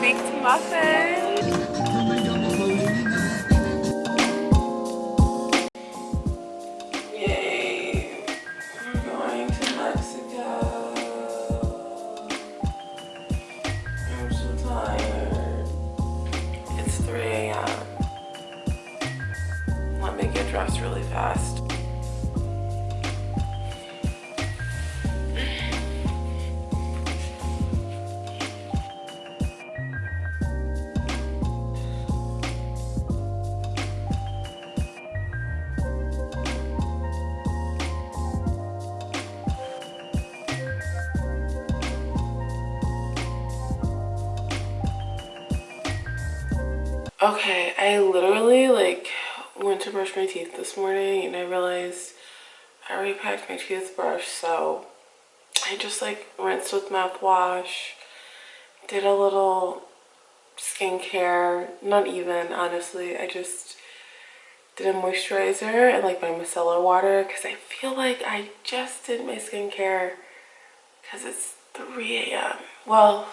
baked muffin. Yay, we're going to Mexico. I'm so tired. It's 3 a.m. Let me get dressed really fast. Okay, I literally like went to brush my teeth this morning and I realized I already packed my toothbrush so I just like rinsed with mouthwash, did a little skincare, not even honestly, I just did a moisturizer and like my micellar water because I feel like I just did my skincare because it's 3 a.m. Well,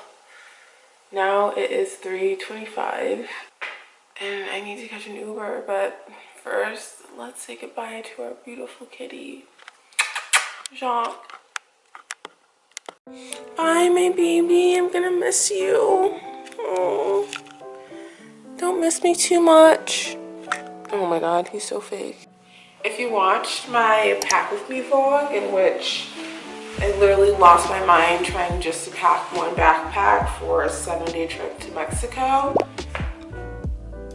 now it is 3.25 and I need to catch an Uber, but first, let's say goodbye to our beautiful kitty, Jacques. Bye, my baby. I'm gonna miss you. Oh, don't miss me too much. Oh my god, he's so fake. If you watched my pack with me vlog in which I literally lost my mind trying just to pack one backpack for a seven day trip to Mexico,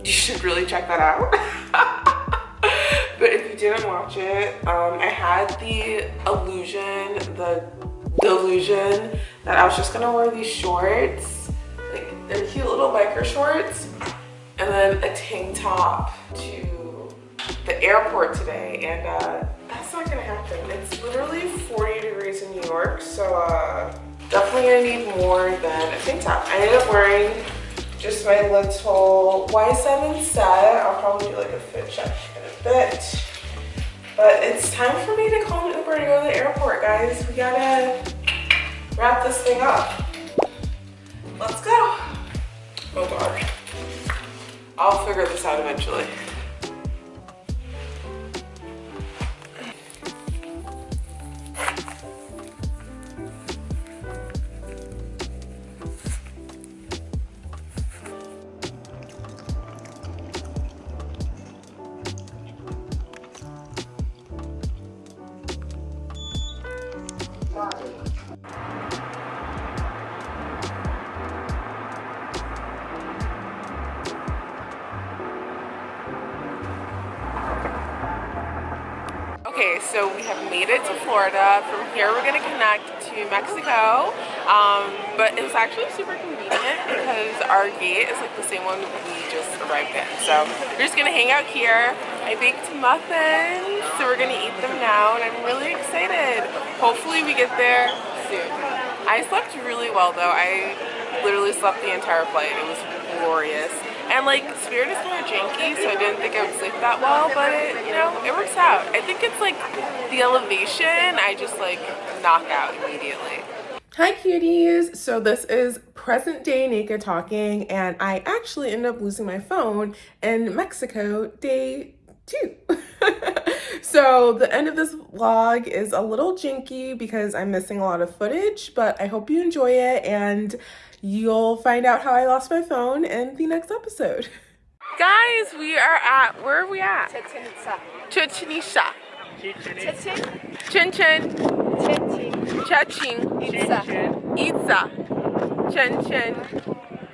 you should really check that out. but if you didn't watch it, um, I had the illusion, the delusion that I was just gonna wear these shorts, like they're cute little biker shorts, and then a tank top to the airport today. And uh, that's not gonna happen. It's literally 40 degrees in New York, so uh, definitely gonna need more than a tank top. I ended up wearing just my little Y7 set. I'll probably do like a fit check in a bit. But it's time for me to call an Uber to go to the airport, guys. We gotta wrap this thing up. Let's go. Oh God. I'll figure this out eventually. Okay, so we have made it to Florida. From here, we're gonna connect to Mexico. Um, but it was actually super convenient because our gate is like the same one we just arrived in. So we're just gonna hang out here. I baked muffins, so we're gonna eat them now, and I'm really excited. Hopefully we get there soon. I slept really well though. I literally slept the entire flight. It was glorious. And like Spirit is of janky, so I didn't think I would sleep that well, but it, you know, it works out. I think it's like the elevation, I just like knock out immediately. Hi cuties! So this is present day naked talking and I actually ended up losing my phone in Mexico day two. so the end of this vlog is a little jinky because I'm missing a lot of footage, but I hope you enjoy it and You'll find out how I lost my phone in the next episode. Guys, we are at, where are we at? Chichen Itza. Chichen Itza. Chichen. Chin Chin. Cheching. Itza. Itza. Chen Chen.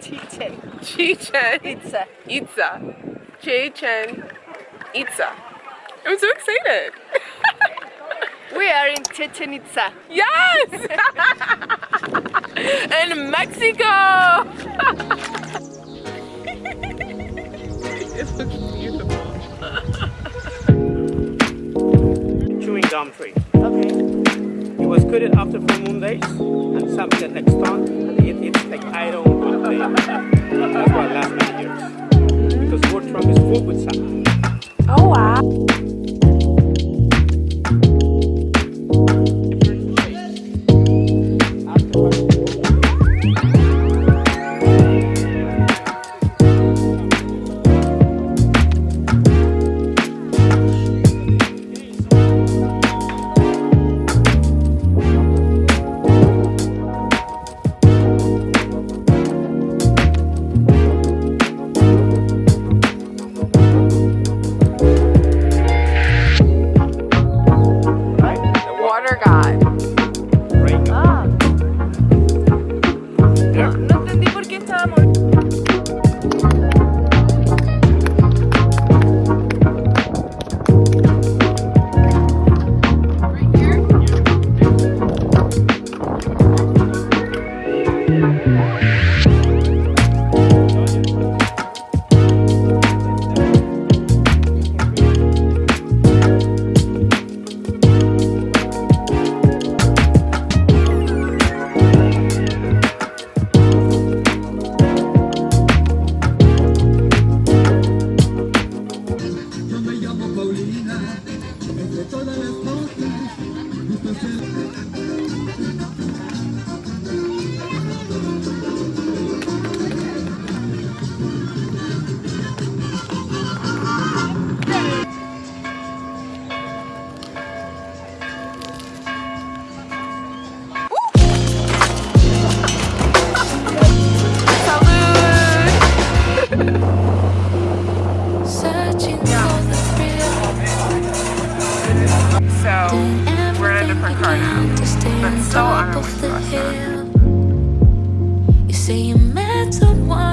Chichen. Chichen. Itza. Itza. Chichen. Itza. I'm so excited. We are in Chichen Itza. Yes! in Mexico! it looks beautiful. Chewing gum tree. Okay. It was cut after full moon days and something next time and it, it's like iron good day. That's why it lasts many years. Because wood trunk is full with sand. Oh wow. God. Paulina, entre todas las cosas, gusto ser... So we're in a different car now, but so on our way to. You say you met someone